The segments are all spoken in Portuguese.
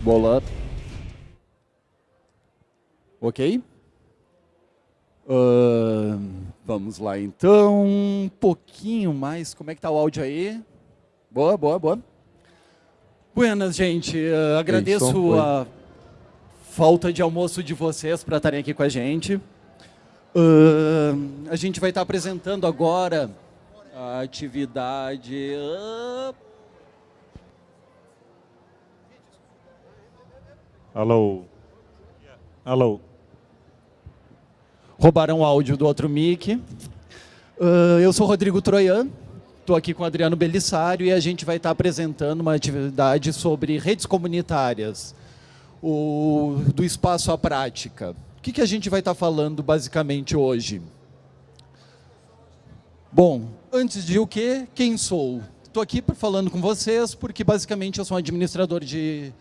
Bola. Ok? Uh, vamos lá então, um pouquinho mais, como é que tá o áudio aí? Boa, boa, boa. Buenas, gente, uh, agradeço a falta de almoço de vocês para estarem aqui com a gente. Uh, a gente vai estar apresentando agora a atividade... Alô? Alô? Roubaram o áudio do outro mic. Uh, eu sou Rodrigo Troian, estou aqui com Adriano Bellissário e a gente vai estar apresentando uma atividade sobre redes comunitárias, o, do espaço à prática. O que, que a gente vai estar falando basicamente hoje? Bom, antes de o quê? Quem sou? Estou aqui falando com vocês porque basicamente eu sou um administrador de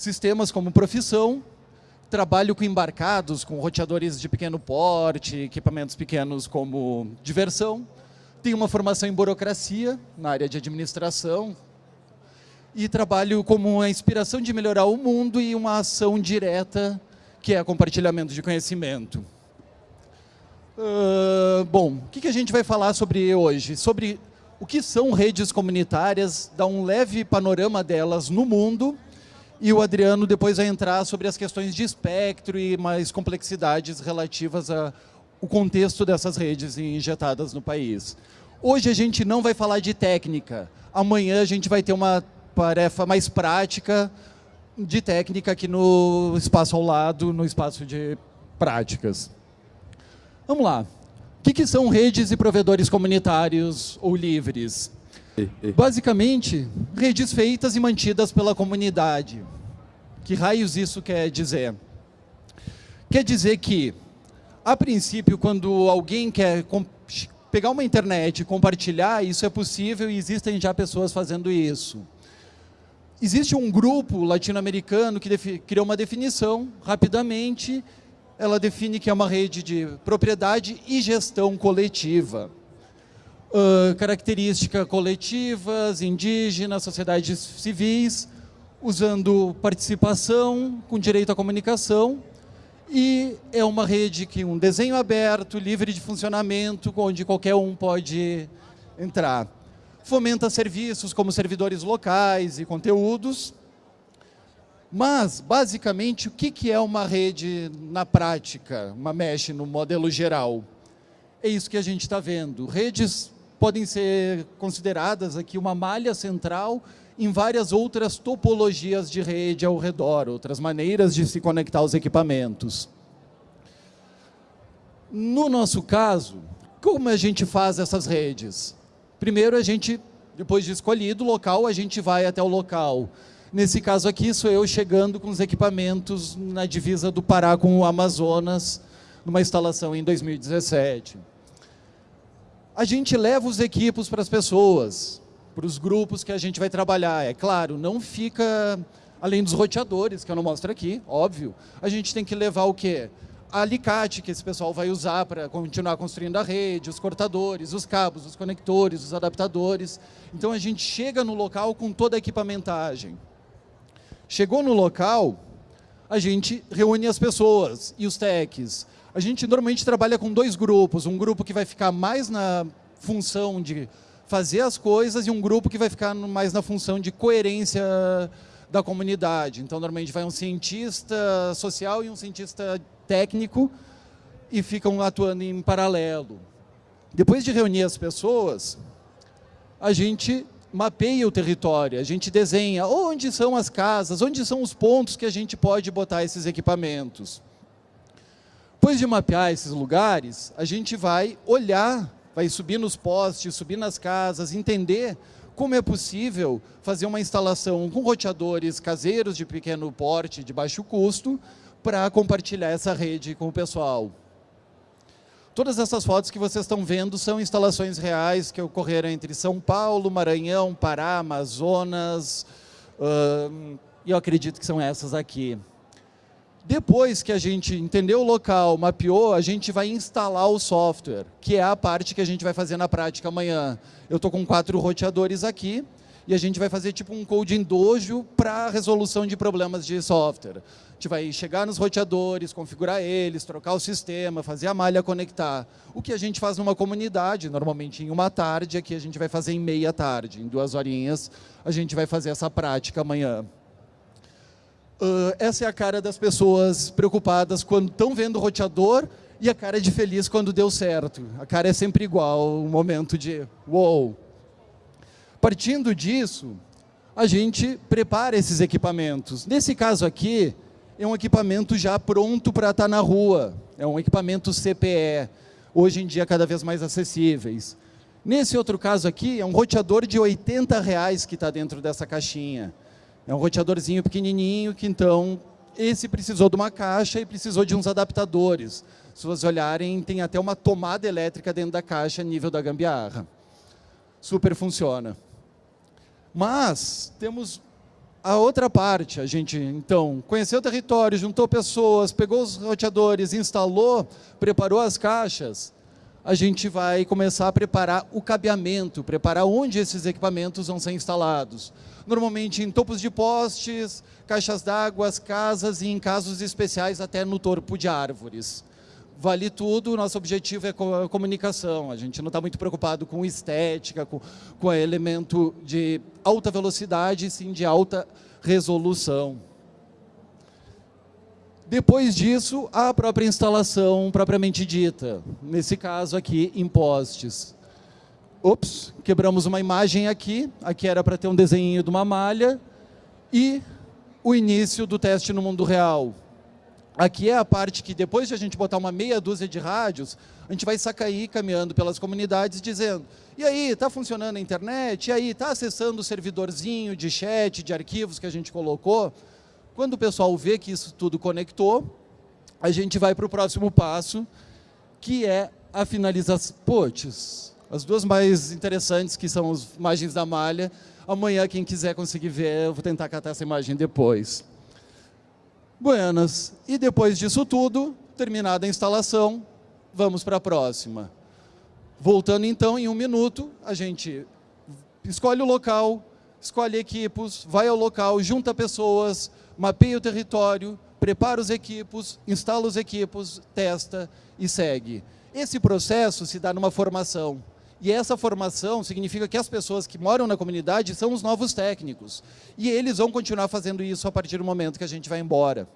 sistemas como profissão, trabalho com embarcados, com roteadores de pequeno porte, equipamentos pequenos como diversão. Tenho uma formação em burocracia, na área de administração, e trabalho como uma inspiração de melhorar o mundo e uma ação direta, que é compartilhamento de conhecimento. Uh, bom, o que, que a gente vai falar sobre hoje? Sobre o que são redes comunitárias, dar um leve panorama delas no mundo, e o Adriano depois vai entrar sobre as questões de espectro e mais complexidades relativas ao contexto dessas redes injetadas no país. Hoje a gente não vai falar de técnica. Amanhã a gente vai ter uma tarefa mais prática de técnica aqui no espaço ao lado, no espaço de práticas. Vamos lá. O que, que são redes e provedores comunitários ou livres? Basicamente, redes feitas e mantidas pela comunidade. Que raios isso quer dizer? Quer dizer que, a princípio, quando alguém quer pegar uma internet e compartilhar, isso é possível e existem já pessoas fazendo isso. Existe um grupo latino-americano que criou uma definição, rapidamente, ela define que é uma rede de propriedade e gestão coletiva uh, características coletivas, indígenas, sociedades civis, usando participação, com direito à comunicação, e é uma rede que um desenho aberto, livre de funcionamento, onde qualquer um pode entrar. Fomenta serviços como servidores locais e conteúdos, mas, basicamente, o que é uma rede na prática, uma mesh no modelo geral? É isso que a gente está vendo. Redes podem ser consideradas aqui uma malha central em várias outras topologias de rede ao redor, outras maneiras de se conectar aos equipamentos. No nosso caso, como a gente faz essas redes? Primeiro, a gente, depois de escolhido o local, a gente vai até o local. Nesse caso aqui, sou eu chegando com os equipamentos na divisa do Pará com o Amazonas, numa instalação em 2017 a gente leva os equipos para as pessoas, para os grupos que a gente vai trabalhar. É claro, não fica, além dos roteadores, que eu não mostro aqui, óbvio, a gente tem que levar o quê? A alicate que esse pessoal vai usar para continuar construindo a rede, os cortadores, os cabos, os conectores, os adaptadores. Então a gente chega no local com toda a equipamentagem. Chegou no local, a gente reúne as pessoas e os techs a gente normalmente trabalha com dois grupos, um grupo que vai ficar mais na função de fazer as coisas e um grupo que vai ficar mais na função de coerência da comunidade. Então, normalmente vai um cientista social e um cientista técnico e ficam atuando em paralelo. Depois de reunir as pessoas, a gente mapeia o território, a gente desenha onde são as casas, onde são os pontos que a gente pode botar esses equipamentos. Depois de mapear esses lugares, a gente vai olhar, vai subir nos postes, subir nas casas, entender como é possível fazer uma instalação com roteadores caseiros de pequeno porte, de baixo custo, para compartilhar essa rede com o pessoal. Todas essas fotos que vocês estão vendo são instalações reais que ocorreram entre São Paulo, Maranhão, Pará, Amazonas, e eu acredito que são essas aqui. Depois que a gente entendeu o local, mapeou, a gente vai instalar o software, que é a parte que a gente vai fazer na prática amanhã. Eu estou com quatro roteadores aqui, e a gente vai fazer tipo um coding dojo para resolução de problemas de software. A gente vai chegar nos roteadores, configurar eles, trocar o sistema, fazer a malha conectar. O que a gente faz numa comunidade, normalmente em uma tarde, aqui a gente vai fazer em meia tarde, em duas horinhas, a gente vai fazer essa prática amanhã. Uh, essa é a cara das pessoas preocupadas quando estão vendo o roteador e a cara de feliz quando deu certo. A cara é sempre igual, um momento de wow. Partindo disso, a gente prepara esses equipamentos. Nesse caso aqui, é um equipamento já pronto para estar tá na rua. É um equipamento CPE, hoje em dia cada vez mais acessíveis. Nesse outro caso aqui, é um roteador de 80 reais que está dentro dessa caixinha. É um roteadorzinho pequenininho que, então, esse precisou de uma caixa e precisou de uns adaptadores. Se vocês olharem, tem até uma tomada elétrica dentro da caixa, nível da gambiarra. Super funciona. Mas temos a outra parte. A gente, então, conheceu o território, juntou pessoas, pegou os roteadores, instalou, preparou as caixas. A gente vai começar a preparar o cabeamento, preparar onde esses equipamentos vão ser instalados. Normalmente em topos de postes, caixas d'água, casas e em casos especiais até no topo de árvores vale tudo, nosso objetivo é comunicação. A gente não está muito preocupado com estética, com, com elemento de alta velocidade, sim de alta resolução. Depois disso, a própria instalação propriamente dita. Nesse caso aqui, em postes. Ops, quebramos uma imagem aqui. Aqui era para ter um desenho de uma malha. E o início do teste no mundo real. Aqui é a parte que depois de a gente botar uma meia dúzia de rádios, a gente vai sacair caminhando pelas comunidades dizendo e aí, está funcionando a internet? E aí, está acessando o servidorzinho de chat, de arquivos que a gente colocou? Quando o pessoal vê que isso tudo conectou, a gente vai para o próximo passo, que é a finalização. Puts, as duas mais interessantes, que são as imagens da malha. Amanhã, quem quiser conseguir ver, eu vou tentar catar essa imagem depois. Buenas. E depois disso tudo, terminada a instalação, vamos para a próxima. Voltando então, em um minuto, a gente escolhe o local, escolhe equipos, vai ao local, junta pessoas, mapeia o território, prepara os equipos, instala os equipos, testa e segue. Esse processo se dá numa formação. E essa formação significa que as pessoas que moram na comunidade são os novos técnicos. E eles vão continuar fazendo isso a partir do momento que a gente vai embora.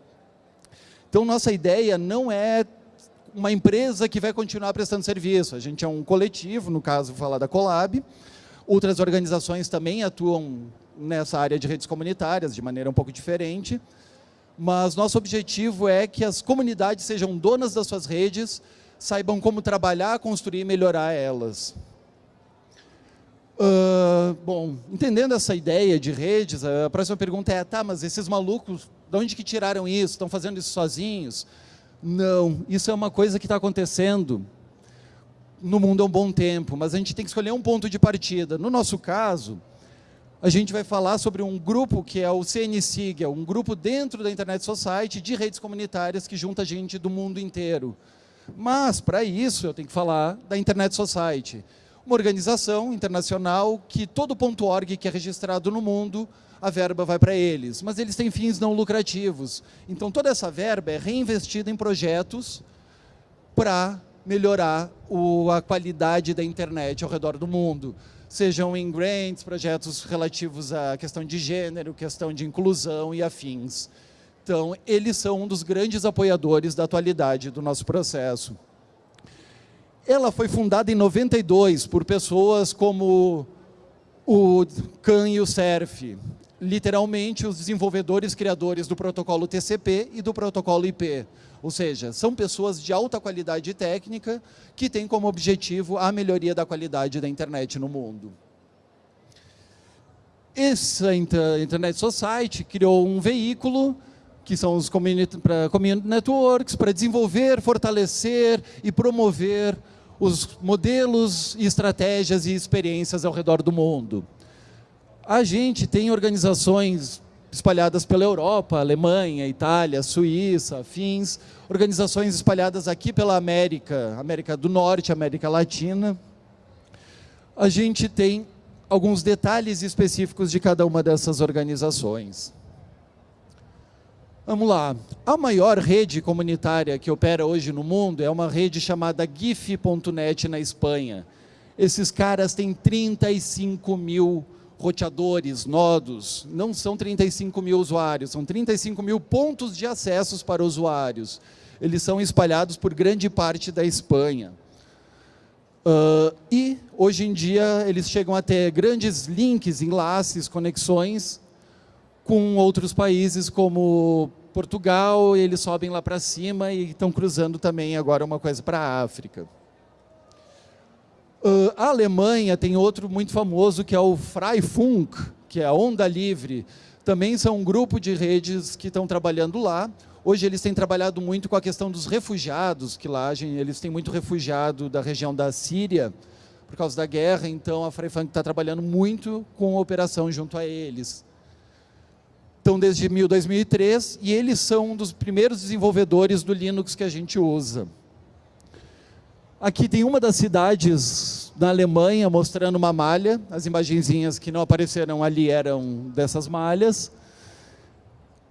Então, nossa ideia não é uma empresa que vai continuar prestando serviço. A gente é um coletivo, no caso, vou falar da Colab. Outras organizações também atuam nessa área de redes comunitárias, de maneira um pouco diferente. Mas nosso objetivo é que as comunidades sejam donas das suas redes, saibam como trabalhar, construir e melhorar elas. Uh, bom, entendendo essa ideia de redes, a próxima pergunta é, tá, mas esses malucos, de onde que tiraram isso? Estão fazendo isso sozinhos? Não, isso é uma coisa que está acontecendo no mundo há um bom tempo, mas a gente tem que escolher um ponto de partida. No nosso caso, a gente vai falar sobre um grupo que é o CNSIG, é um grupo dentro da Internet Society de redes comunitárias que junta gente do mundo inteiro. Mas, para isso, eu tenho que falar da Internet Society uma organização internacional que todo ponto .org que é registrado no mundo, a verba vai para eles. Mas eles têm fins não lucrativos. Então, toda essa verba é reinvestida em projetos para melhorar o, a qualidade da internet ao redor do mundo. Sejam em grants, projetos relativos à questão de gênero, questão de inclusão e afins. Então, eles são um dos grandes apoiadores da atualidade do nosso processo. Ela foi fundada em 92 por pessoas como o Khan e o Cerf, literalmente os desenvolvedores criadores do protocolo TCP e do protocolo IP. Ou seja, são pessoas de alta qualidade técnica que têm como objetivo a melhoria da qualidade da internet no mundo. Essa Internet Society criou um veículo que são os community, community networks, para desenvolver, fortalecer e promover os modelos, estratégias e experiências ao redor do mundo. A gente tem organizações espalhadas pela Europa, Alemanha, Itália, Suíça, afins, organizações espalhadas aqui pela América, América do Norte, América Latina. A gente tem alguns detalhes específicos de cada uma dessas organizações. Vamos lá. A maior rede comunitária que opera hoje no mundo é uma rede chamada GIF.net na Espanha. Esses caras têm 35 mil roteadores, nodos. Não são 35 mil usuários, são 35 mil pontos de acessos para usuários. Eles são espalhados por grande parte da Espanha. Uh, e, hoje em dia, eles chegam a ter grandes links, enlaces, conexões com outros países como Portugal, eles sobem lá para cima e estão cruzando também agora uma coisa para a África. Uh, a Alemanha tem outro muito famoso que é o Freifunk, que é a Onda Livre. Também são um grupo de redes que estão trabalhando lá. Hoje eles têm trabalhado muito com a questão dos refugiados, que lá eles têm muito refugiado da região da Síria, por causa da guerra, então a Freifunk está trabalhando muito com a operação junto a eles estão desde 2003 e eles são um dos primeiros desenvolvedores do Linux que a gente usa. Aqui tem uma das cidades na Alemanha mostrando uma malha. As imagenzinhas que não apareceram ali eram dessas malhas.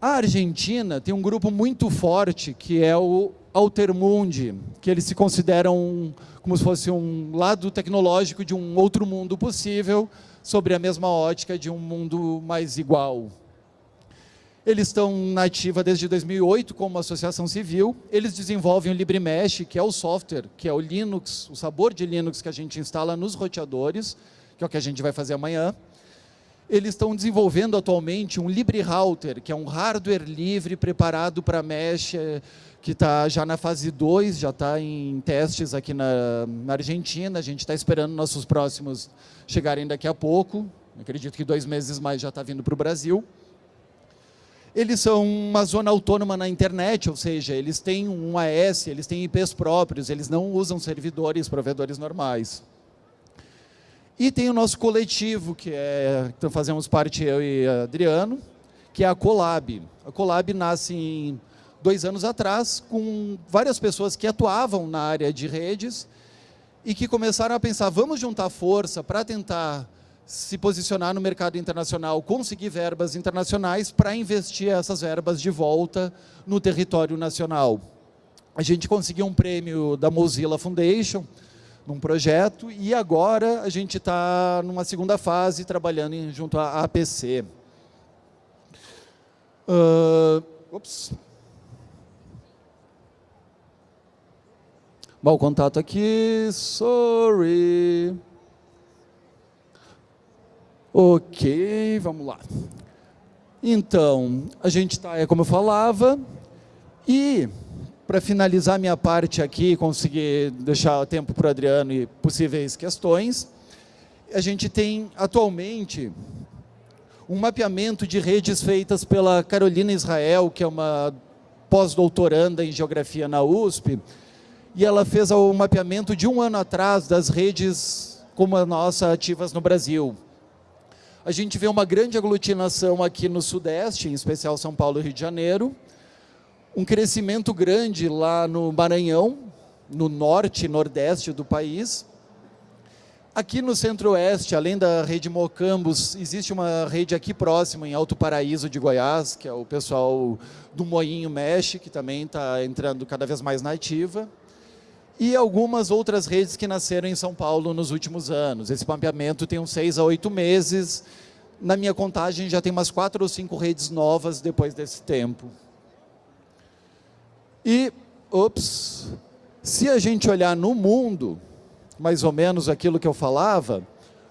A Argentina tem um grupo muito forte que é o Altermundi, que eles se consideram como se fosse um lado tecnológico de um outro mundo possível, sobre a mesma ótica de um mundo mais igual. Eles estão na ativa desde 2008 como associação civil. Eles desenvolvem o LibreMesh, que é o software, que é o Linux, o sabor de Linux que a gente instala nos roteadores, que é o que a gente vai fazer amanhã. Eles estão desenvolvendo atualmente um LibreRouter, que é um hardware livre preparado para mesh, eh, que está já na fase 2, já está em testes aqui na, na Argentina. A gente está esperando nossos próximos chegarem daqui a pouco. Acredito que dois meses mais já está vindo para o Brasil. Eles são uma zona autônoma na internet, ou seja, eles têm um AS, eles têm IPs próprios, eles não usam servidores, provedores normais. E tem o nosso coletivo, que é, então fazemos parte eu e Adriano, que é a Colab. A Colab nasce em dois anos atrás, com várias pessoas que atuavam na área de redes e que começaram a pensar, vamos juntar força para tentar se posicionar no mercado internacional, conseguir verbas internacionais para investir essas verbas de volta no território nacional. A gente conseguiu um prêmio da Mozilla Foundation, num projeto, e agora a gente está numa segunda fase, trabalhando em, junto à APC. Uh, ups. Mau contato aqui, sorry. Ok, vamos lá. Então, a gente está, é como eu falava, e para finalizar minha parte aqui, conseguir deixar tempo para o Adriano e possíveis questões, a gente tem atualmente um mapeamento de redes feitas pela Carolina Israel, que é uma pós-doutoranda em Geografia na USP, e ela fez o mapeamento de um ano atrás das redes como a nossa ativas no Brasil a gente vê uma grande aglutinação aqui no Sudeste, em especial São Paulo e Rio de Janeiro, um crescimento grande lá no Maranhão, no norte e nordeste do país. Aqui no centro-oeste, além da rede Mocambos, existe uma rede aqui próxima, em Alto Paraíso de Goiás, que é o pessoal do Moinho Mexe, que também está entrando cada vez mais na ativa e algumas outras redes que nasceram em São Paulo nos últimos anos. Esse mapeamento tem uns seis a oito meses. Na minha contagem, já tem umas quatro ou cinco redes novas depois desse tempo. E, ops, se a gente olhar no mundo, mais ou menos aquilo que eu falava,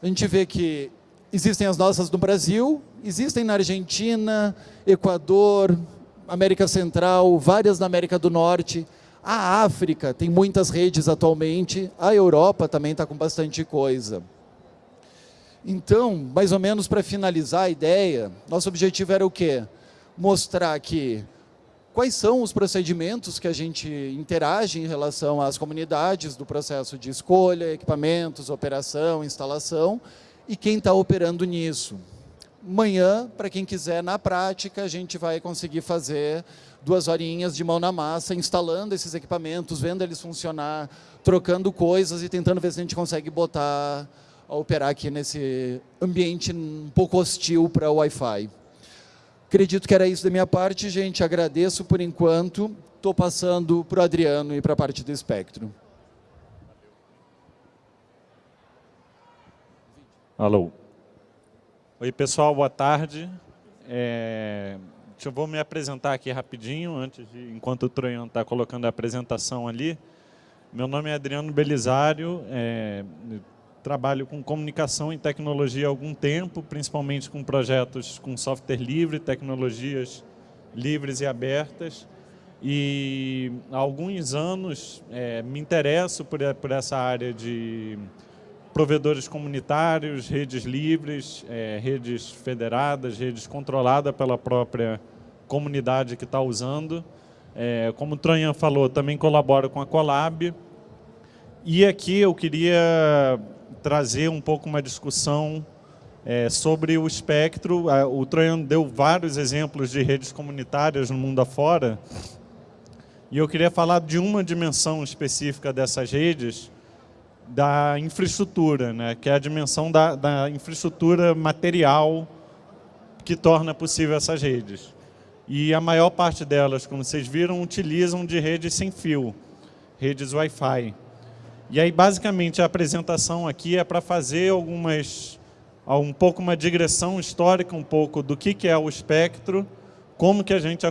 a gente vê que existem as nossas no Brasil, existem na Argentina, Equador, América Central, várias na América do Norte, a África tem muitas redes atualmente, a Europa também está com bastante coisa. Então, mais ou menos para finalizar a ideia, nosso objetivo era o quê? Mostrar que quais são os procedimentos que a gente interage em relação às comunidades do processo de escolha, equipamentos, operação, instalação e quem está operando nisso. Amanhã, para quem quiser, na prática, a gente vai conseguir fazer duas horinhas de mão na massa, instalando esses equipamentos, vendo eles funcionar, trocando coisas e tentando ver se a gente consegue botar operar aqui nesse ambiente um pouco hostil para o Wi-Fi. Acredito que era isso da minha parte, gente. Agradeço por enquanto. Estou passando para o Adriano e para a parte do espectro. Alô. Oi, pessoal, boa tarde. É, eu vou me apresentar aqui rapidinho, antes de, enquanto o Troian está colocando a apresentação ali. Meu nome é Adriano Belisário, é, trabalho com comunicação e tecnologia há algum tempo, principalmente com projetos com software livre, tecnologias livres e abertas. E há alguns anos é, me interesso por, por, essa área de provedores comunitários, redes livres, é, redes federadas, redes controladas pela própria comunidade que está usando. É, como o Troian falou, também colaboro com a Colab. E aqui eu queria trazer um pouco uma discussão é, sobre o espectro. O Troian deu vários exemplos de redes comunitárias no mundo afora, e eu queria falar de uma dimensão específica dessas redes, da infraestrutura, né, que é a dimensão da, da infraestrutura material que torna possível essas redes. E a maior parte delas, como vocês viram, utilizam de redes sem fio, redes Wi-Fi. E aí, basicamente, a apresentação aqui é para fazer algumas, um pouco uma digressão histórica um pouco do que, é o espectro, como que a gente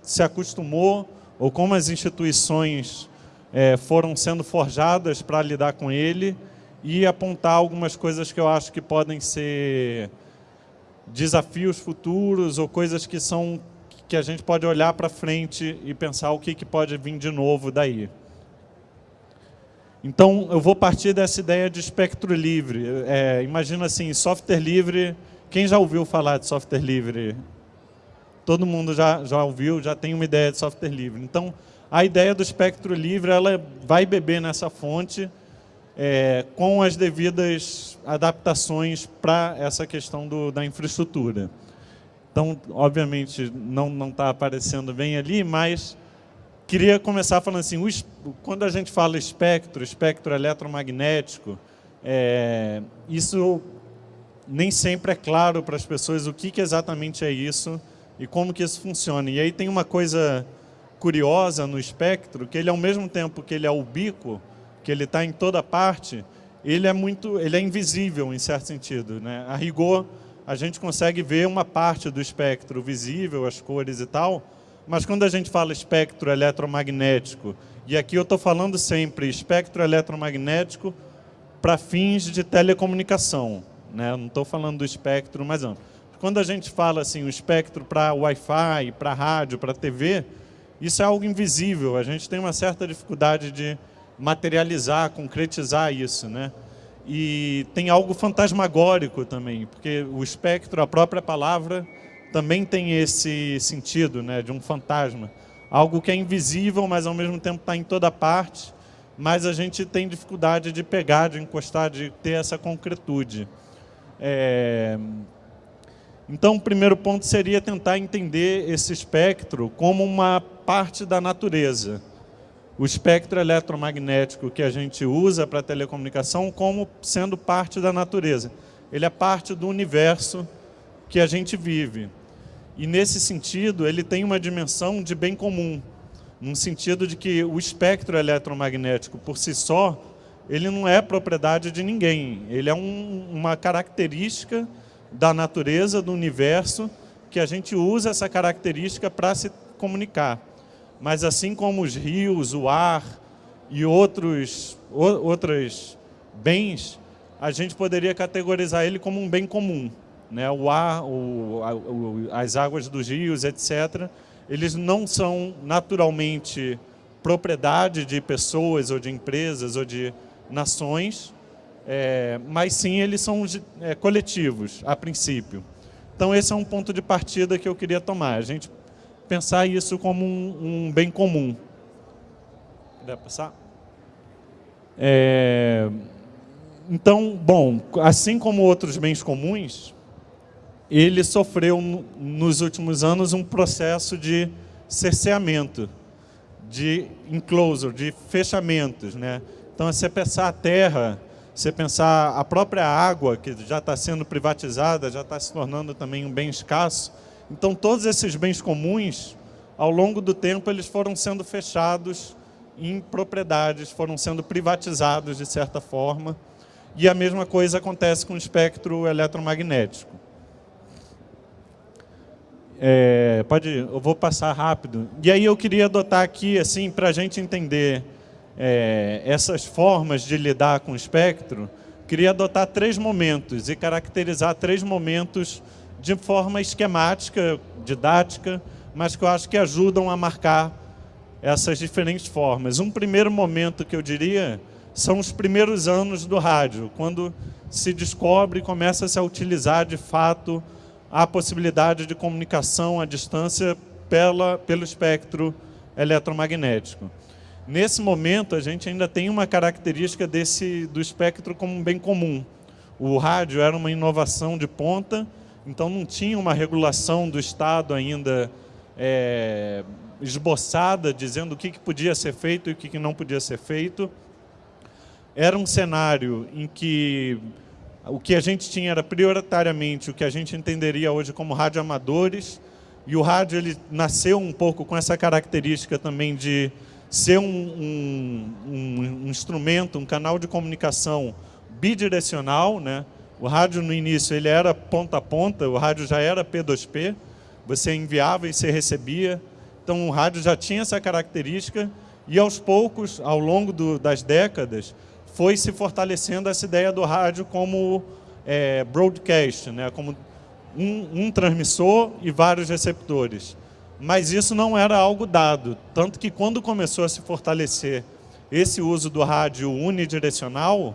se acostumou, ou como as instituições é, foram sendo forjadas para lidar com ele, e apontar algumas coisas que eu acho que podem ser desafios futuros ou coisas que são que a gente pode olhar para frente e pensar o que, que pode vir de novo daí. Então, eu vou partir dessa ideia de espectro livre. É, imagina assim, software livre... Quem já ouviu falar de software livre? Todo mundo já, já ouviu, já tem uma ideia de software livre. Então, a ideia do espectro livre ela vai beber nessa fonte é, com as devidas adaptações para essa questão do, da infraestrutura. Então, obviamente, não está aparecendo bem ali, mas queria começar falando assim, o, quando a gente fala espectro, espectro eletromagnético, é, isso nem sempre é claro para as pessoas o que, que exatamente é isso e como que isso funciona. E aí tem uma coisa curiosa no espectro, que ele ao mesmo tempo que ele é ubíquo, que ele está em toda parte, ele é muito, ele é invisível em certo sentido. Né? A rigor, a gente consegue ver uma parte do espectro visível, as cores e tal, mas quando a gente fala espectro eletromagnético, e aqui eu estou falando sempre espectro eletromagnético para fins de telecomunicação, né? não estou falando do espectro mais amplo. Quando a gente fala assim, o espectro para Wi-Fi, para rádio, para TV, isso é algo invisível, a gente tem uma certa dificuldade de materializar, concretizar isso. Né? E tem algo fantasmagórico também, porque o espectro, a própria palavra, também tem esse sentido né, de um fantasma. Algo que é invisível, mas ao mesmo tempo está em toda parte, mas a gente tem dificuldade de pegar, de encostar, de ter essa concretude. É... Então, o primeiro ponto seria tentar entender esse espectro como uma parte da natureza. O espectro eletromagnético que a gente usa para telecomunicação como sendo parte da natureza. Ele é parte do universo que a gente vive. E nesse sentido, ele tem uma dimensão de bem comum, no sentido de que o espectro eletromagnético por si só, ele não é propriedade de ninguém. Ele é um, uma característica da natureza, do universo, que a gente usa essa característica para se comunicar. Mas assim como os rios, o ar e outros, outros bens, a gente poderia categorizar ele como um bem comum né, o ar, o, o, as águas dos rios, etc., eles não são naturalmente propriedade de pessoas ou de empresas ou de nações, é, mas sim eles são é, coletivos, a princípio. Então esse é um ponto de partida que eu queria tomar, a gente pensar isso como um, um bem comum. Dá passar? É, então, bom, assim como outros bens comuns, ele sofreu nos últimos anos um processo de cerceamento, de enclosure, de fechamentos. Né? Então, se você pensar a Terra, Você pensar a própria água, que já está sendo privatizada, já está se tornando também um bem escasso. Então, todos esses bens comuns, ao longo do tempo, eles foram sendo fechados em propriedades, foram sendo privatizados de certa forma. E a mesma coisa acontece com o espectro eletromagnético. É, pode, eu vou passar rápido. E aí eu queria adotar aqui, assim, para a gente entender é, essas formas de lidar com o espectro, queria adotar três momentos e caracterizar três momentos de forma esquemática, didática, mas que eu acho que ajudam a marcar essas diferentes formas. Um primeiro momento que eu diria são os primeiros anos do rádio, quando se descobre e começa -se a utilizar de fato a possibilidade de comunicação à distância pela, pelo espectro eletromagnético. Nesse momento, a gente ainda tem uma característica desse, do espectro como um bem comum. O rádio era uma inovação de ponta, então não tinha uma regulação do Estado ainda é, esboçada, dizendo o que, que podia ser feito e o que, que não podia ser feito. Era um cenário em que o que a gente tinha era prioritariamente o que a gente entenderia hoje como radioamadores, e o rádio ele nasceu um pouco com essa característica também de ser um, um, um, instrumento, um canal de comunicação bidirecional. Né? O rádio, no início, ele era ponta a ponta, o rádio já era P2P, você enviava e você recebia. Então, o rádio já tinha essa característica e, aos poucos, ao longo do, das décadas, foi se fortalecendo essa ideia do rádio como é, broadcast, né? como um, um transmissor e vários receptores mas isso não era algo dado. Tanto que quando começou a se fortalecer esse uso do rádio unidirecional,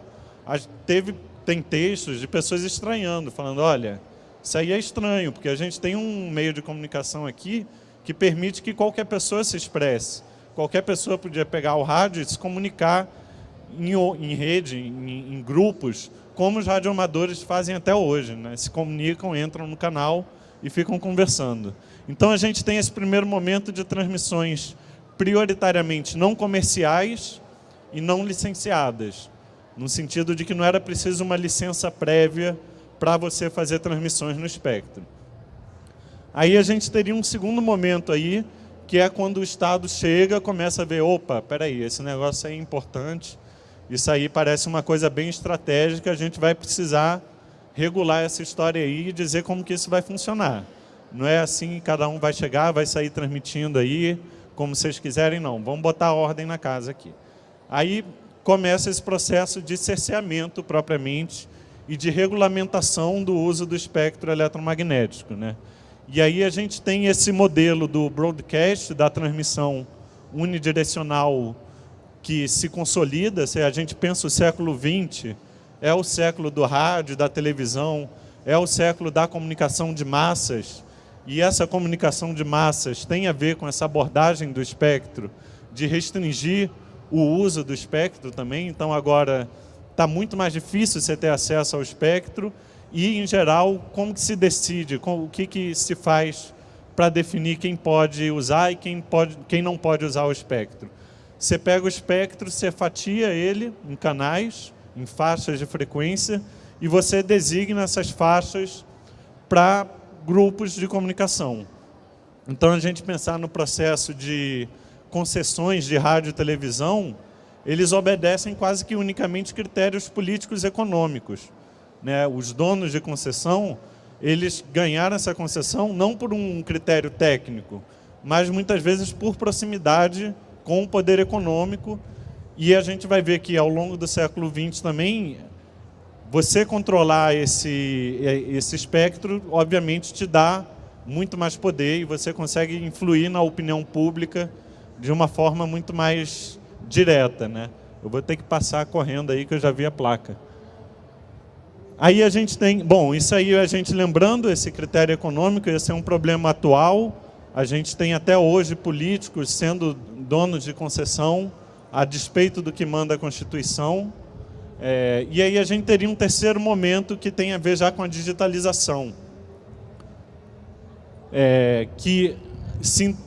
teve, tem textos de pessoas estranhando, falando, olha, isso aí é estranho, porque a gente tem um meio de comunicação aqui que permite que qualquer pessoa se expresse. Qualquer pessoa podia pegar o rádio e se comunicar em, em rede, em, em, grupos, como os radioamadores fazem até hoje. Né? Se comunicam, entram no canal e ficam conversando. Então a gente tem esse primeiro momento de transmissões prioritariamente não comerciais e não licenciadas, no sentido de que não era preciso uma licença prévia para você fazer transmissões no espectro. Aí a gente teria um segundo momento aí, que é quando o Estado chega, começa a ver, opa, peraí, esse negócio é importante, isso aí parece uma coisa bem estratégica, a gente vai precisar regular essa história aí e dizer como que isso vai funcionar. Não é assim, cada um vai chegar, vai sair transmitindo aí, como vocês quiserem, não. Vamos botar ordem na casa aqui. Aí começa esse processo de cerceamento, propriamente, e de regulamentação do uso do espectro eletromagnético. Né? E aí a gente tem esse modelo do broadcast, da transmissão unidirecional que se consolida, se a gente pensa o século XX, é o século do rádio, da televisão, é o século da comunicação de massas, e essa comunicação de massas tem a ver com essa abordagem do espectro, de restringir o uso do espectro também. Então, agora está muito mais difícil você ter acesso ao espectro e, em geral, como que se decide, o que, que se faz para definir quem pode usar e quem, pode, quem não pode usar o espectro. Você pega o espectro, você fatia ele em canais, em faixas de frequência, e você designa essas faixas para grupos de comunicação. Então, a gente pensar no processo de concessões de rádio e televisão, eles obedecem quase que unicamente critérios políticos e econômicos. Né? Os donos de concessão, eles ganharam essa concessão não por um critério técnico, mas muitas vezes por proximidade com o poder econômico. E a gente vai ver que ao longo do século XX também você controlar esse, esse espectro, obviamente, te dá muito mais poder e você consegue influir na opinião pública de uma forma muito mais direta. Né? Eu vou ter que passar correndo aí, que eu já vi a placa. Aí a gente tem... Bom, isso aí a gente lembrando, esse critério econômico, esse é um problema atual. A gente tem até hoje políticos sendo donos de concessão, a despeito do que manda a Constituição. É, e aí a gente teria um terceiro momento que tem a ver já com a digitalização. É, que sim,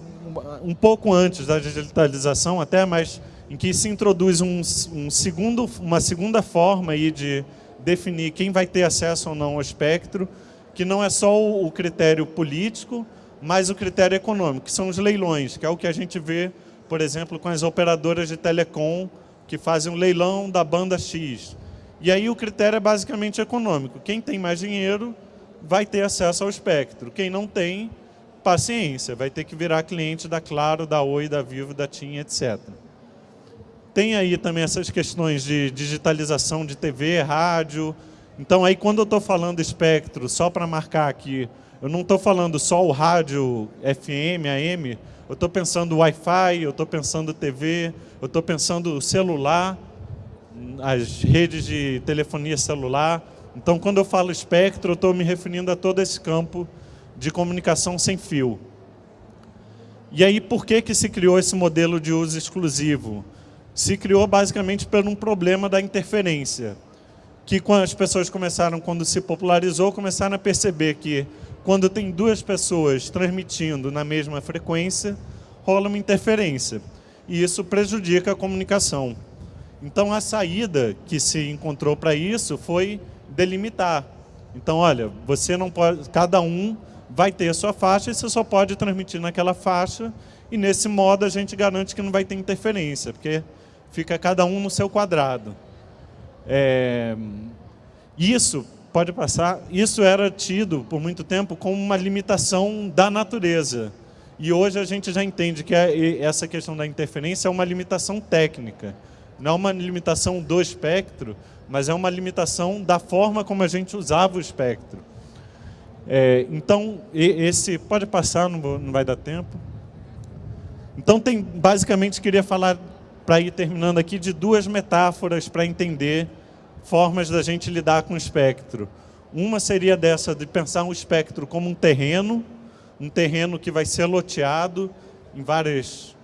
um pouco antes da digitalização até, mas em que se introduz um, um segundo, uma segunda forma aí de definir quem vai ter acesso ou não ao espectro, que não é só o, o critério político, mas o critério econômico, que são os leilões, que é o que a gente vê, por exemplo, com as operadoras de telecom, que fazem um leilão da banda X. E aí o critério é basicamente econômico. Quem tem mais dinheiro vai ter acesso ao espectro. Quem não tem, paciência, vai ter que virar cliente da Claro, da Oi, da Vivo, da TIM, etc. Tem aí também essas questões de digitalização de TV, rádio. Então, aí quando eu estou falando espectro, só para marcar aqui, eu não estou falando só o rádio FM, AM, eu estou pensando Wi-Fi, eu estou pensando TV, eu estou pensando celular, as redes de telefonia celular. Então, quando eu falo espectro, eu estou me referindo a todo esse campo de comunicação sem fio. E aí, por que, que se criou esse modelo de uso exclusivo? Se criou basicamente por um problema da interferência, que quando as pessoas começaram, quando se popularizou, começaram a perceber que quando tem duas pessoas transmitindo na mesma frequência, rola uma interferência. E isso prejudica a comunicação. Então, a saída que se encontrou para isso foi delimitar. Então, olha, você não pode, cada um vai ter a sua faixa e você só pode transmitir naquela faixa. E nesse modo a gente garante que não vai ter interferência, porque fica cada um no seu quadrado. É, isso pode passar. Isso era tido por muito tempo como uma limitação da natureza. E hoje a gente já entende que é, essa questão da interferência é uma limitação técnica. Não é uma limitação do espectro, mas é uma limitação da forma como a gente usava o espectro. É, então, esse pode passar, não, não vai dar tempo. Então, tem, basicamente, queria falar, para ir terminando aqui, de duas metáforas para entender formas da gente lidar com o espectro. Uma seria dessa, de pensar o espectro como um terreno, um terreno que vai ser loteado em várias,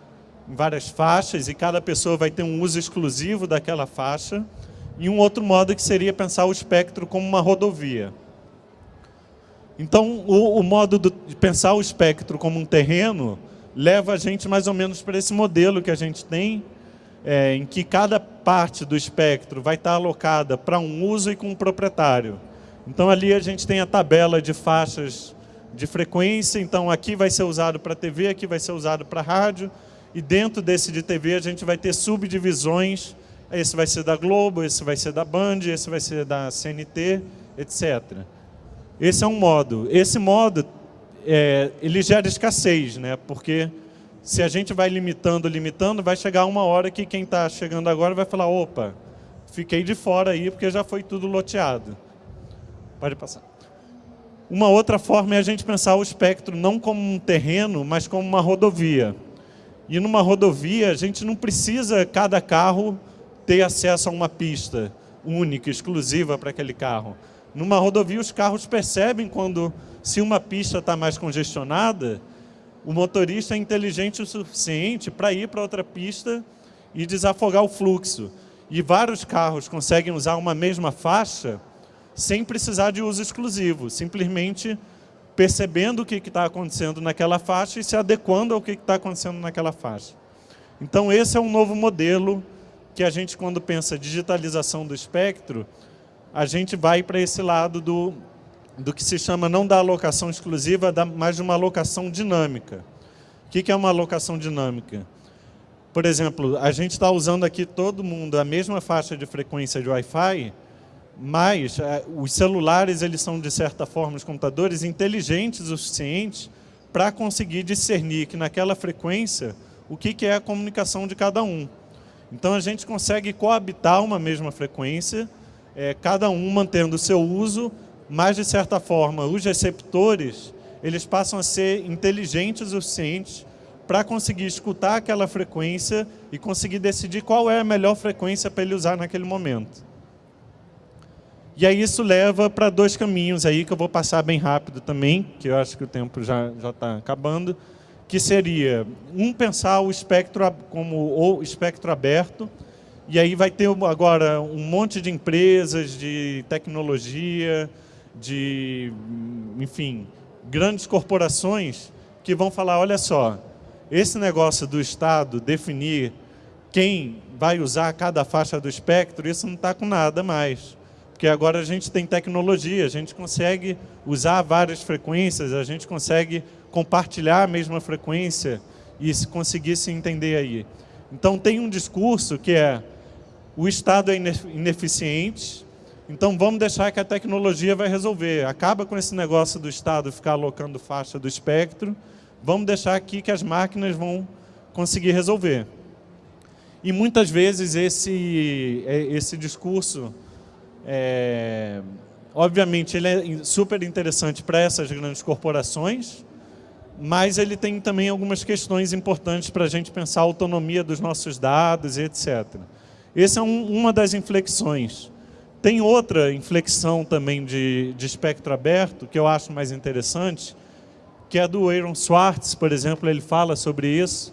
em várias faixas, e cada pessoa vai ter um uso exclusivo daquela faixa. E um outro modo que seria pensar o espectro como uma rodovia. Então, o, o modo de pensar o espectro como um terreno leva a gente mais ou menos para esse modelo que a gente tem, é, em que cada parte do espectro vai estar alocada para um uso e com um proprietário. Então, ali a gente tem a tabela de faixas de frequência, então aqui vai ser usado para TV, aqui vai ser usado para rádio, e dentro desse de TV a gente vai ter subdivisões, esse vai ser da Globo, esse vai ser da Band, esse vai ser da CNT, etc. Esse é um modo. Esse modo, é, ele gera escassez, né? porque se a gente vai limitando, limitando, vai chegar uma hora que quem está chegando agora vai falar, opa, fiquei de fora aí porque já foi tudo loteado. Pode passar. Uma outra forma é a gente pensar o espectro não como um terreno, mas como uma rodovia. E numa rodovia, a gente não precisa, cada carro, ter acesso a uma pista única, exclusiva para aquele carro. Numa rodovia, os carros percebem quando, se uma pista está mais congestionada, o motorista é inteligente o suficiente para ir para outra pista e desafogar o fluxo. E vários carros conseguem usar uma mesma faixa sem precisar de uso exclusivo, simplesmente percebendo o que está acontecendo naquela faixa e se adequando ao que está acontecendo naquela faixa. Então, esse é um novo modelo que a gente, quando pensa digitalização do espectro, a gente vai para esse lado do, do que se chama não da alocação exclusiva, mas de uma alocação dinâmica. O que é uma alocação dinâmica? Por exemplo, a gente está usando aqui todo mundo a mesma faixa de frequência de Wi-Fi, mas é, os celulares eles são, de certa forma, os computadores inteligentes o suficiente para conseguir discernir que naquela frequência o que, que é a comunicação de cada um. Então a gente consegue coabitar uma mesma frequência é, cada um mantendo o seu uso, mas, de certa forma, os receptores eles passam a ser inteligentes o suficiente para conseguir escutar aquela frequência e conseguir decidir qual é a melhor frequência para ele usar naquele momento. E aí isso leva para dois caminhos aí que eu vou passar bem rápido também, que eu acho que o tempo já está acabando, que seria um pensar o espectro como o espectro aberto, e aí vai ter agora um monte de empresas de tecnologia, de, enfim, grandes corporações que vão falar, olha só, esse negócio do Estado definir quem vai usar cada faixa do espectro, isso não está com nada mais. Porque agora a gente tem tecnologia, a gente consegue usar várias frequências, a gente consegue compartilhar a mesma frequência e conseguir se entender aí. Então tem um discurso que é o Estado é ineficiente, então vamos deixar que a tecnologia vai resolver. Acaba com esse negócio do Estado ficar alocando faixa do espectro, vamos deixar aqui que as máquinas vão conseguir resolver. E muitas vezes esse, é, esse discurso, é, obviamente, ele é super interessante para essas grandes corporações, mas ele tem também algumas questões importantes para a gente pensar a autonomia dos nossos dados e etc. Essa é um, uma das inflexões. Tem outra inflexão também de, de espectro aberto, que eu acho mais interessante, que é do Aaron Swartz, por exemplo, ele fala sobre isso,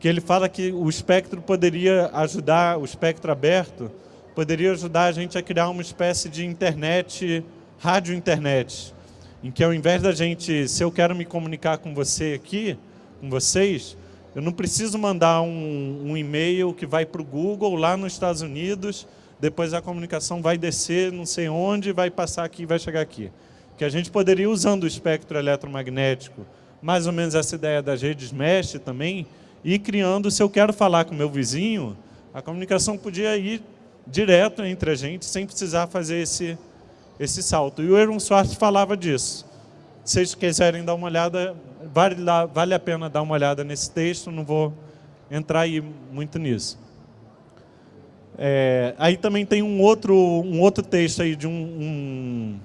que ele fala que o espectro poderia ajudar, o espectro aberto, poderia ajudar a gente a criar uma espécie de internet, rádio-internet, em que ao invés da gente, se eu quero me comunicar com você aqui, com vocês, eu não preciso mandar um, um e-mail que vai para o Google lá nos Estados Unidos, depois a comunicação vai descer não sei onde, vai passar aqui e vai chegar aqui. Que a gente poderia, usando o espectro eletromagnético, mais ou menos essa ideia das redes mesh também, e criando, se eu quero falar com meu vizinho, a comunicação podia ir direto entre a gente, sem precisar fazer esse, esse salto. E o Aaron Swartz falava disso. Se vocês quiserem dar uma olhada, vale, vale a pena dar uma olhada nesse texto, não vou entrar aí muito nisso. É, aí também tem um outro, um outro texto aí de um, um,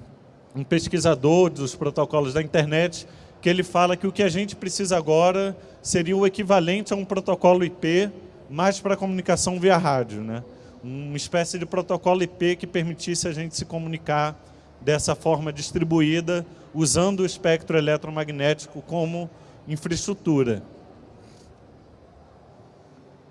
um pesquisador dos protocolos da internet, que ele fala que o que a gente precisa agora seria o equivalente a um protocolo IP, mais para comunicação via rádio. Né? Uma espécie de protocolo IP que permitisse a gente se comunicar dessa forma distribuída, usando o espectro eletromagnético como infraestrutura.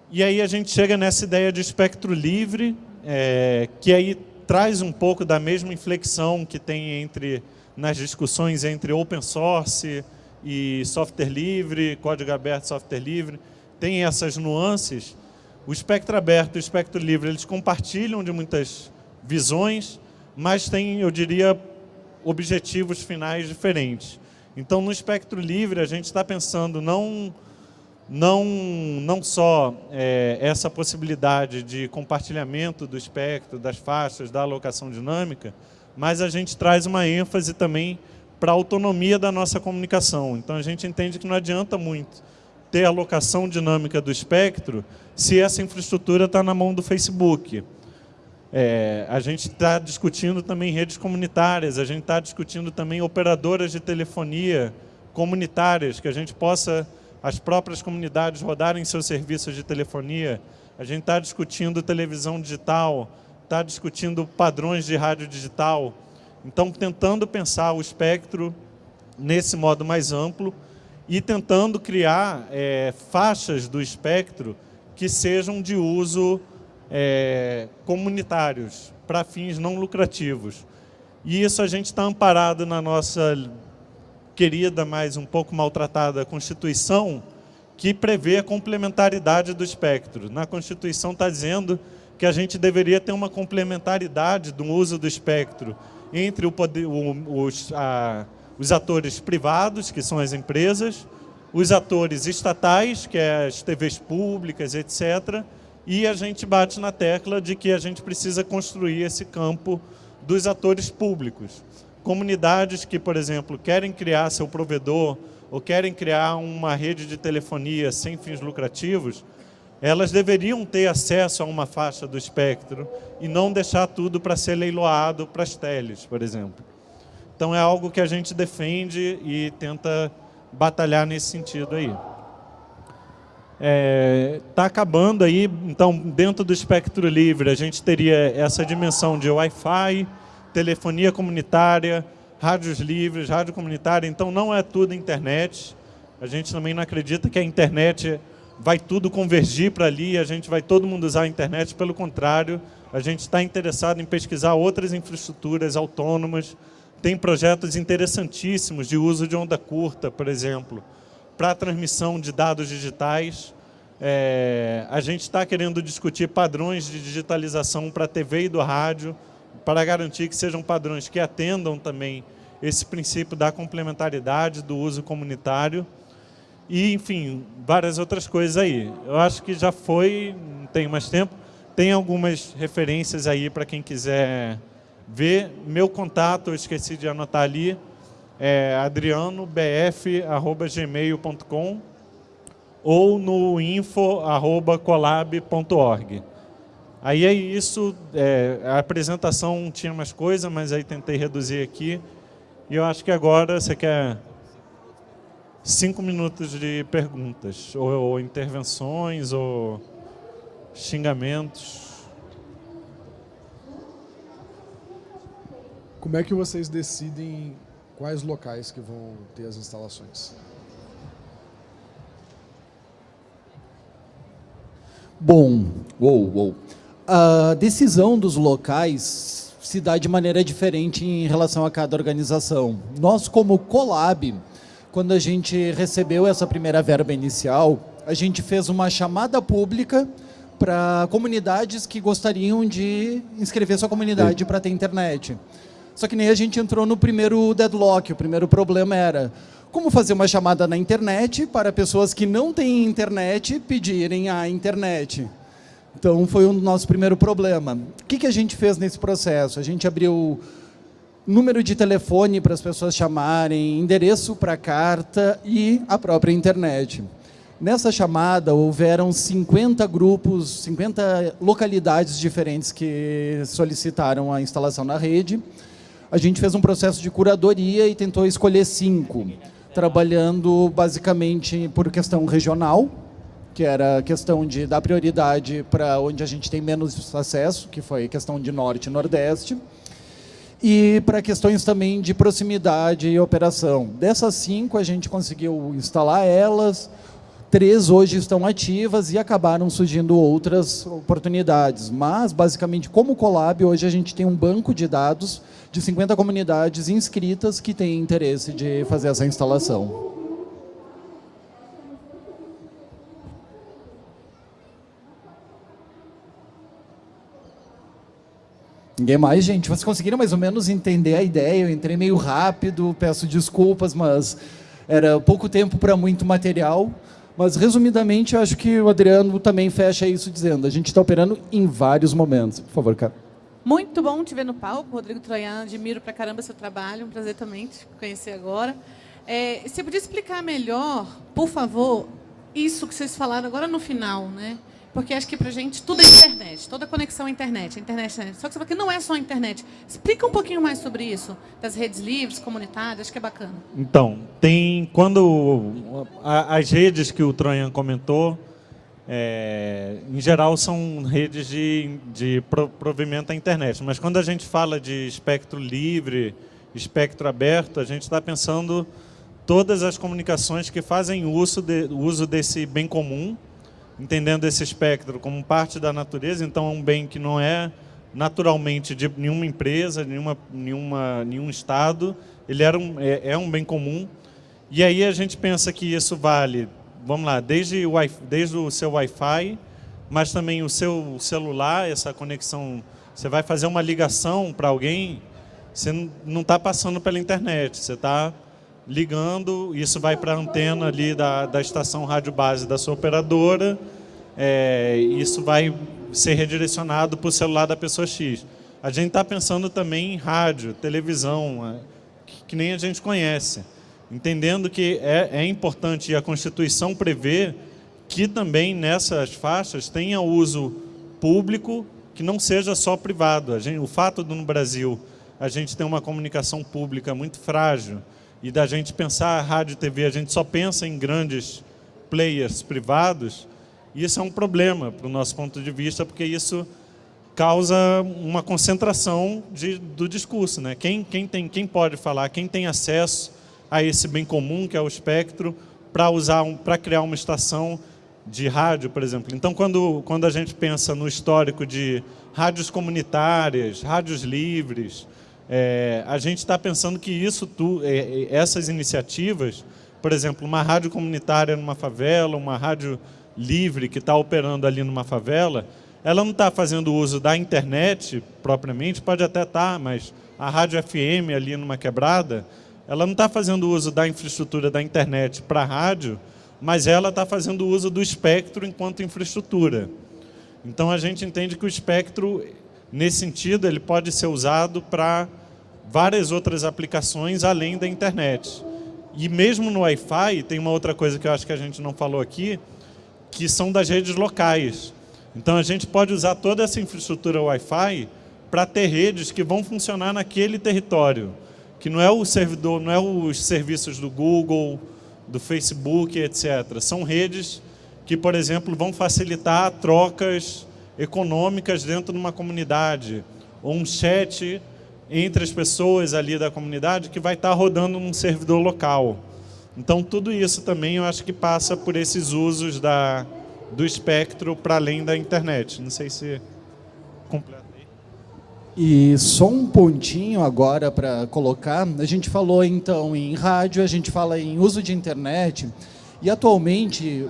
E aí a gente chega nessa ideia de espectro livre, é, que aí traz um pouco da mesma inflexão que tem entre nas discussões entre open source e software livre, código aberto, software livre, tem essas nuances. O espectro aberto e o espectro livre, eles compartilham de muitas visões, mas tem, eu diria, objetivos finais diferentes. Então, no espectro livre, a gente está pensando não, não, não só é, essa possibilidade de compartilhamento do espectro, das faixas, da alocação dinâmica, mas a gente traz uma ênfase também para a autonomia da nossa comunicação. Então, a gente entende que não adianta muito ter alocação dinâmica do espectro se essa infraestrutura está na mão do Facebook. É, a gente está discutindo também redes comunitárias, a gente está discutindo também operadoras de telefonia comunitárias, que a gente possa, as próprias comunidades rodarem seus serviços de telefonia. A gente está discutindo televisão digital, está discutindo padrões de rádio digital. Então, tentando pensar o espectro nesse modo mais amplo e tentando criar é, faixas do espectro que sejam de uso é, comunitários, para fins não lucrativos. E isso a gente está amparado na nossa querida, mas um pouco maltratada Constituição, que prevê a complementaridade do espectro. Na Constituição está dizendo que a gente deveria ter uma complementaridade do uso do espectro entre o poder, o, os, a, os atores privados, que são as empresas, os atores estatais, que é as TVs públicas, etc., e a gente bate na tecla de que a gente precisa construir esse campo dos atores públicos. Comunidades que, por exemplo, querem criar seu provedor ou querem criar uma rede de telefonia sem fins lucrativos, elas deveriam ter acesso a uma faixa do espectro e não deixar tudo para ser leiloado para as teles, por exemplo. Então é algo que a gente defende e tenta batalhar nesse sentido aí está é, tá acabando aí, então dentro do espectro livre a gente teria essa dimensão de Wi-Fi, telefonia comunitária, rádios livres, rádio comunitária, então não é tudo internet. A gente também não acredita que a internet vai tudo convergir para ali, a gente vai todo mundo usar a internet, pelo contrário, a gente está interessado em pesquisar outras infraestruturas autônomas, tem projetos interessantíssimos de uso de onda curta, por exemplo, para transmissão de dados digitais. É, a gente está querendo discutir padrões de digitalização para a TV e do rádio, para garantir que sejam padrões que atendam também esse princípio da complementaridade, do uso comunitário e, enfim, várias outras coisas aí. Eu acho que já foi, não tenho mais tempo, tem algumas referências aí para quem quiser ver. Meu contato, eu esqueci de anotar ali, é adrianobf.gmail.com ou no info.colab.org. Aí é isso, é, a apresentação tinha mais coisa, mas aí tentei reduzir aqui. E eu acho que agora você quer cinco minutos de perguntas, ou, ou intervenções, ou xingamentos. Como é que vocês decidem quais locais que vão ter as instalações? Bom, uou, uou. a decisão dos locais se dá de maneira diferente em relação a cada organização. Nós, como Colab, quando a gente recebeu essa primeira verba inicial, a gente fez uma chamada pública para comunidades que gostariam de inscrever sua comunidade para ter internet. Só que nem a gente entrou no primeiro deadlock, o primeiro problema era como fazer uma chamada na internet para pessoas que não têm internet pedirem a internet. Então foi o nosso primeiro problema. O que, que a gente fez nesse processo? A gente abriu número de telefone para as pessoas chamarem, endereço para carta e a própria internet. Nessa chamada, houveram 50 grupos, 50 localidades diferentes que solicitaram a instalação na rede. A gente fez um processo de curadoria e tentou escolher cinco, trabalhando basicamente por questão regional, que era a questão de dar prioridade para onde a gente tem menos acesso, que foi questão de norte e nordeste, e para questões também de proximidade e operação. Dessas cinco, a gente conseguiu instalar elas, três hoje estão ativas e acabaram surgindo outras oportunidades. Mas, basicamente, como Colab, hoje a gente tem um banco de dados de 50 comunidades inscritas que têm interesse de fazer essa instalação. Ninguém mais, gente. Vocês conseguiram mais ou menos entender a ideia? Eu entrei meio rápido, peço desculpas, mas era pouco tempo para muito material. Mas, resumidamente, acho que o Adriano também fecha isso dizendo a gente está operando em vários momentos. Por favor, cara. Muito bom te ver no palco, Rodrigo Troian. Admiro pra caramba seu trabalho. Um prazer também te conhecer agora. É, você podia explicar melhor, por favor, isso que vocês falaram agora no final, né? Porque acho que para a gente tudo é internet, toda conexão é internet, internet, internet. Só que você que não é só internet. Explica um pouquinho mais sobre isso, das redes livres, comunitárias, acho que é bacana. Então, tem quando as redes que o Troian comentou, é, em geral são redes de, de provimento à internet, mas quando a gente fala de espectro livre, espectro aberto, a gente está pensando todas as comunicações que fazem uso, de, uso desse bem comum, entendendo esse espectro como parte da natureza, então é um bem que não é naturalmente de nenhuma empresa, nenhuma, nenhuma, nenhum Estado, ele era um, é, é um bem comum. E aí a gente pensa que isso vale, vamos lá, desde o, desde o seu Wi-Fi, mas também o seu celular, essa conexão, você vai fazer uma ligação para alguém, você não está passando pela internet, você está ligando, isso vai para a antena ali da, da estação rádio base da sua operadora, é, isso vai ser redirecionado para o celular da pessoa X. A gente está pensando também em rádio, televisão, é, que, que, nem a gente conhece, entendendo que é, é importante e a Constituição prevê que também nessas faixas tenha uso público que não seja só privado. Gente, o fato de no Brasil a gente ter uma comunicação pública muito frágil, e da gente pensar a rádio e TV, a gente só pensa em grandes players privados, isso é um problema para o nosso ponto de vista, porque isso causa uma concentração de, do discurso. Né? Quem, quem, tem, quem pode falar, quem tem acesso a esse bem comum, que é o espectro, para usar um, para criar uma estação de rádio, por exemplo. Então, quando, quando a gente pensa no histórico de rádios comunitárias, rádios livres, é, a gente está pensando que isso, tu, é, é, essas iniciativas, por exemplo, uma rádio comunitária numa favela, uma rádio livre que está operando ali numa favela, ela não está fazendo uso da internet propriamente, pode até estar, tá, mas a rádio FM ali numa quebrada, ela não está fazendo uso da infraestrutura da internet para rádio, mas ela está fazendo uso do espectro enquanto infraestrutura. Então a gente entende que o espectro, nesse sentido, ele pode ser usado para várias outras aplicações além da internet. E mesmo no Wi-Fi, tem uma outra coisa que eu acho que a gente não falou aqui, que são das redes locais. Então a gente pode usar toda essa infraestrutura Wi-Fi para ter redes que vão funcionar naquele território, que não é o servidor, não é os serviços do Google, do Facebook, etc. São redes que, por exemplo, vão facilitar trocas econômicas dentro de uma comunidade, ou um chat entre as pessoas ali da comunidade que vai estar rodando num servidor local. Então, tudo isso também eu acho que passa por esses usos da, do espectro para além da internet. Não sei se. E só um pontinho agora para colocar. A gente falou então em rádio, a gente fala em uso de internet. E atualmente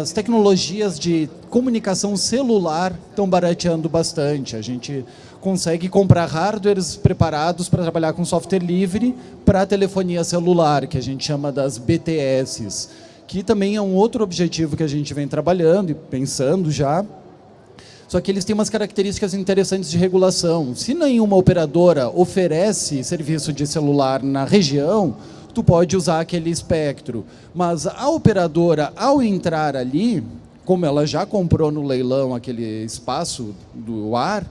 as tecnologias de comunicação celular estão barateando bastante. A gente consegue comprar hardwares preparados para trabalhar com software livre para telefonia celular, que a gente chama das BTS, que também é um outro objetivo que a gente vem trabalhando e pensando já. Só que eles têm umas características interessantes de regulação. Se nenhuma operadora oferece serviço de celular na região, tu pode usar aquele espectro. Mas a operadora, ao entrar ali, como ela já comprou no leilão aquele espaço do ar,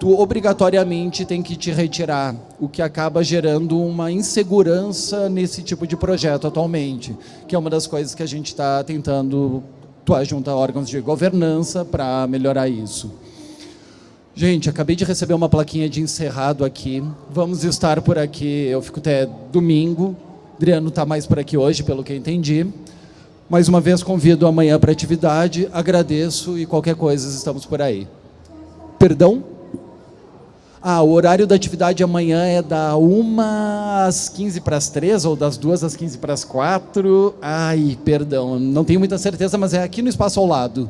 tu obrigatoriamente tem que te retirar, o que acaba gerando uma insegurança nesse tipo de projeto atualmente, que é uma das coisas que a gente está tentando atuar junto a órgãos de governança para melhorar isso. Gente, acabei de receber uma plaquinha de encerrado aqui. Vamos estar por aqui, eu fico até domingo. Adriano está mais por aqui hoje, pelo que eu entendi. Mais uma vez convido amanhã para atividade, agradeço e qualquer coisa estamos por aí. Perdão? Ah, o horário da atividade amanhã é da 1 às 15 para as 3 ou das 2 às 15 para as 4. Ai, perdão, não tenho muita certeza, mas é aqui no espaço ao lado.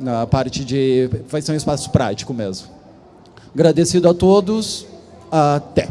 Na parte de. Vai ser um espaço prático mesmo. Agradecido a todos. Até.